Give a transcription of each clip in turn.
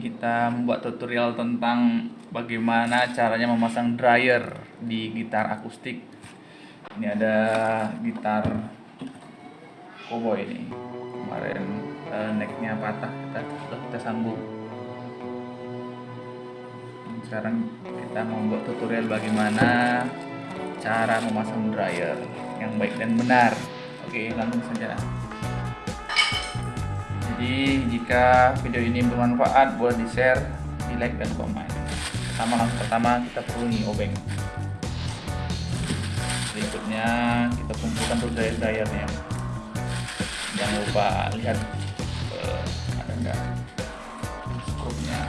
kita membuat tutorial tentang bagaimana caranya memasang dryer di gitar akustik. Ini ada gitar cowboy ini. Kemarin uh, necknya patah kita sudah kita sambung. Sekarang kita membuat tutorial bagaimana cara memasang dryer yang baik dan benar. Oke langsung saja jadi jika video ini bermanfaat boleh di share di like dan komen. Pertama langsung pertama kita perlu nih obeng. Berikutnya kita kumpulkan tuh dryer dryernya jangan lupa lihat uh, ada skrupnya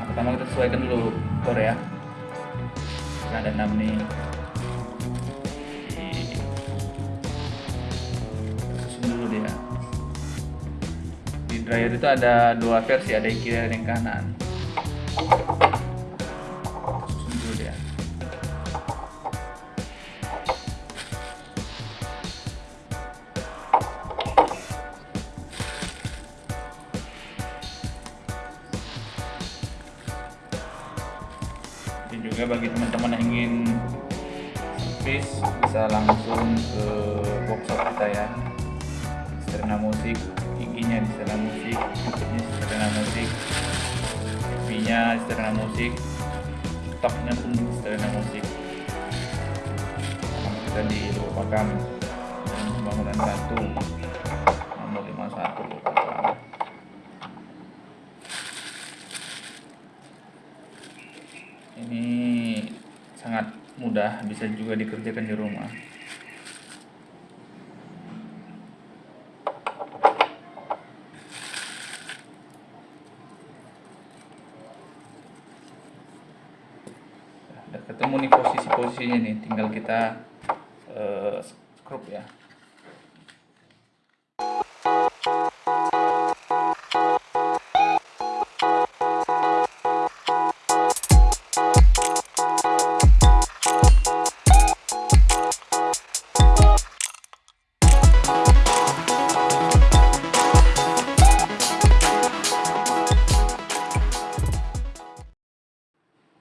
nah, pertama kita sesuaikan dulu bor ya. Nah, ada 6 nih dryer itu ada dua versi ada yang kiri dan yang kanan. Dan juga bagi teman-teman yang ingin servis bisa langsung ke workshop kita ya Serena Musik tingginya di setelah musik ini setelah musik V nya setelah musik topnya pun setelah musik sama kita di Lupakam dan pembangunan satu nomor 51 Lupakam ini sangat mudah bisa juga dikerjakan di rumah ketemu nih posisi-posisinya nih. Tinggal kita uh, scrub ya.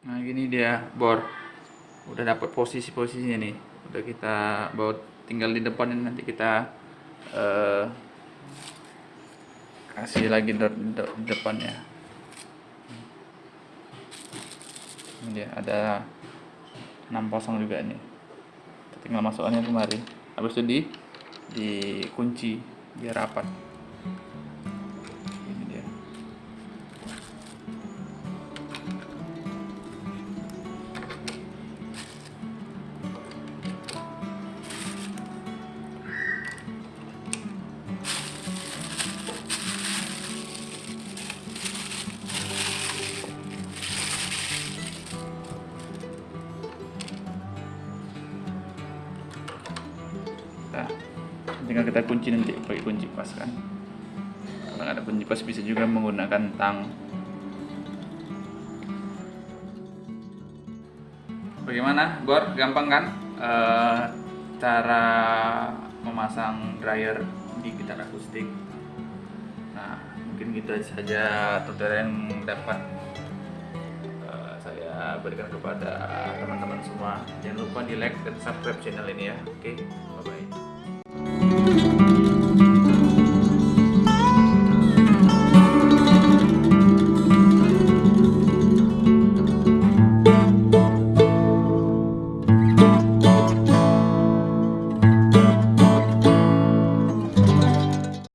Nah gini dia bor udah dapat posisi-posisinya nih. Udah kita bawa tinggal di depan nanti kita uh, kasih lagi di, de depannya. Ini dia ada 6 pasang juga nih tinggal masuknya kemari. Habis itu di dikunci biar rapat nah tinggal kita kunci nanti pakai kunci pas kan kalau ada kunci pas bisa juga menggunakan tang. Bagaimana Bor? Gampang kan? E, cara memasang dryer di gitar akustik. Nah mungkin gitu saja tutorial yang dapat uh, saya berikan kepada teman-teman semua. Jangan lupa di like dan subscribe channel ini ya. Oke okay? bye bye